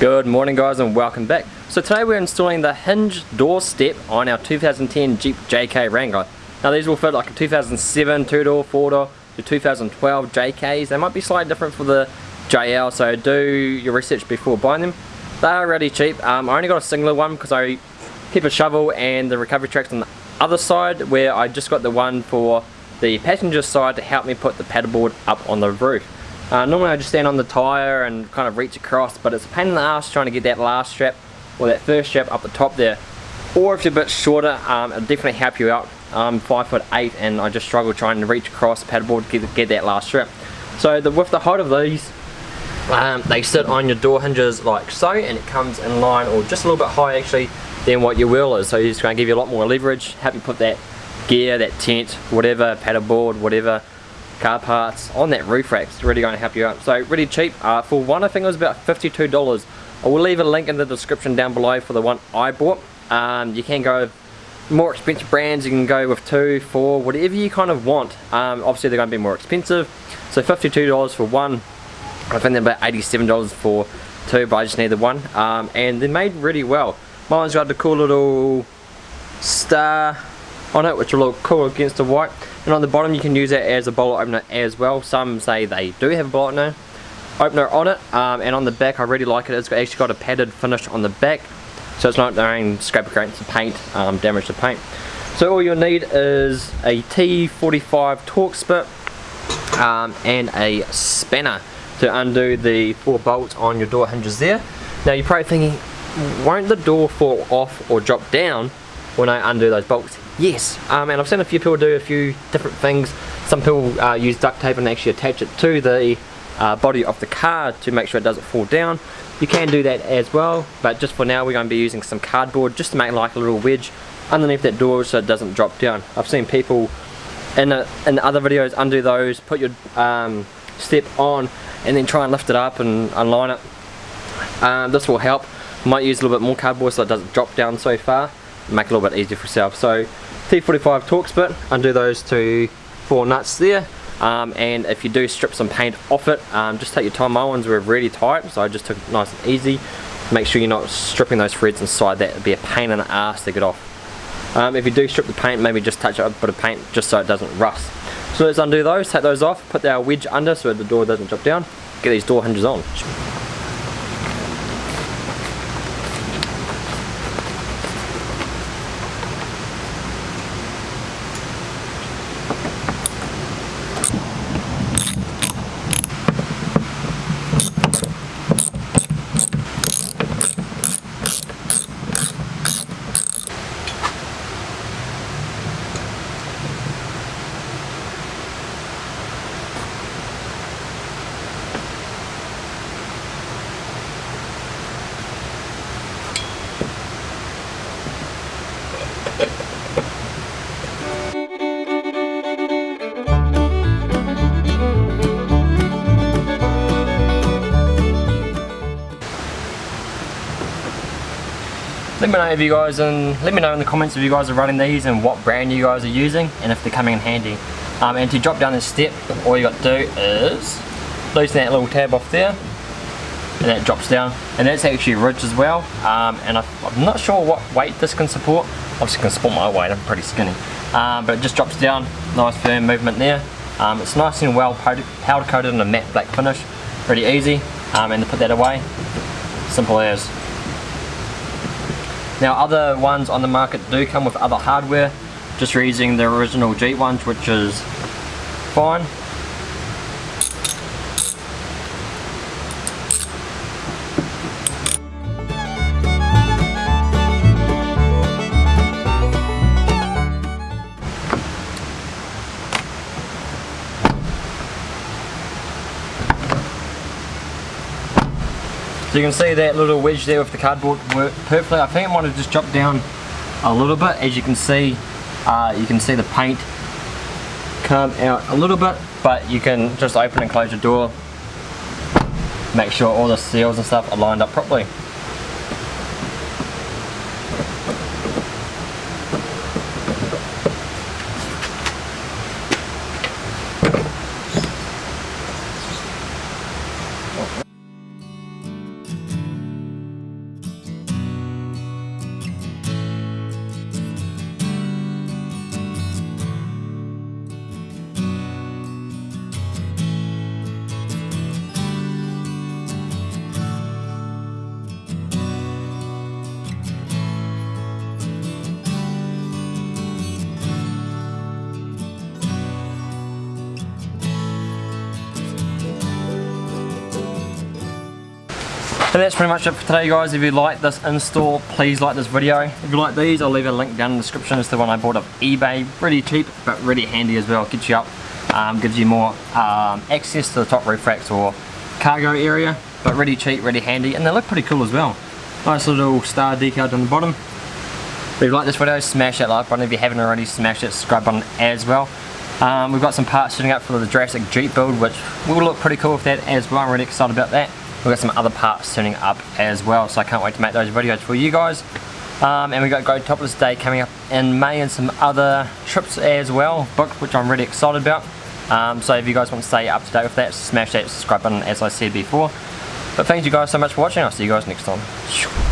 Good morning guys and welcome back. So today we're installing the hinge door step on our 2010 Jeep JK Wrangler. Now these will fit like a 2007 two-door, four-door to 2012 JKs. They might be slightly different for the JL so do your research before buying them. They are really cheap. Um, I only got a singular one because I keep a shovel and the recovery tracks on the other side where I just got the one for the passenger side to help me put the paddleboard up on the roof. Uh, normally I just stand on the tyre and kind of reach across but it's a pain in the ass trying to get that last strap or that first strap up the top there. Or if you're a bit shorter um, it'll definitely help you out. I'm 5 foot 8 and I just struggle trying to reach across the paddleboard to get, get that last strap. So the, with the height of these um, they sit on your door hinges like so and it comes in line or just a little bit higher actually than what your wheel is. So it's going to give you a lot more leverage help you put that gear, that tent, whatever, paddleboard, whatever car parts on that roof rack. It's really going to help you out. So really cheap. Uh, for one I think it was about $52. I will leave a link in the description down below for the one I bought. Um, you can go more expensive brands, you can go with two, four, whatever you kind of want. Um, obviously they're going to be more expensive. So $52 for one. I think they're about $87 for two, but I just need the one. Um, and they're made really well. Mine's got the cool little star on it, which will look cool against the white and on the bottom you can use it as a bowl opener as well. Some say they do have a bowl opener on it um, and on the back I really like it. It's actually got a padded finish on the back so it's not going to scrape against the paint um, damage the paint. So all you'll need is a T45 Torx bit um, and a spanner to undo the four bolts on your door hinges there. Now you're probably thinking won't the door fall off or drop down when I undo those bolts Yes, um, and I've seen a few people do a few different things. Some people uh, use duct tape and actually attach it to the uh, body of the car to make sure it doesn't fall down. You can do that as well, but just for now we're going to be using some cardboard just to make like a little wedge underneath that door so it doesn't drop down. I've seen people in, a, in other videos undo those, put your um, step on and then try and lift it up and align it. Um, this will help. Might use a little bit more cardboard so it doesn't drop down so far. Make it a little bit easier for yourself. So T45 Torx bit, undo those two four nuts there. Um, and if you do strip some paint off it, um, just take your time. My ones were really tight, so I just took it nice and easy. Make sure you're not stripping those threads inside that. It'd be a pain in the ass to get off. Um, if you do strip the paint, maybe just touch up a bit of paint just so it doesn't rust. So let's undo those, take those off, put our wedge under so the door doesn't drop down, get these door hinges on. Let me know if you guys and let me know in the comments if you guys are running these and what brand you guys are using and if they're coming in handy. Um, and to drop down this step all you got to do is loosen that little tab off there and that drops down. And that's actually ridged as well. Um, and I, am not sure what weight this can support. Obviously can support my weight I'm pretty skinny. Um, but it just drops down nice firm movement there. Um, it's nice and well powder coated in a matte black finish. Pretty easy. Um, and to put that away simple as now other ones on the market do come with other hardware, just using the original Jeep ones which is fine. So you can see that little wedge there with the cardboard worked perfectly. I think it might have just dropped down a little bit. As you can see, uh, you can see the paint come out a little bit, but you can just open and close your door. Make sure all the seals and stuff are lined up properly. And that's pretty much it for today guys. If you like this install, please like this video. If you like these, I'll leave a link down in the description. It's the one I bought off eBay. Really cheap, but really handy as well. Gets you up, um, gives you more um, access to the top roof racks or cargo area. But really cheap, really handy, and they look pretty cool as well. Nice little star decal down the bottom. If you like this video, smash that like button. If you haven't already, smash that subscribe button as well. Um, we've got some parts sitting up for the Jurassic Jeep build, which will look pretty cool with that as well. I'm really excited about that. We've got some other parts turning up as well, so I can't wait to make those videos for you guys. Um, and we got Go Topless Day coming up in May and some other trips as well booked, which I'm really excited about. Um, so if you guys want to stay up to date with that, smash that subscribe button as I said before. But thank you guys so much for watching. I'll see you guys next time.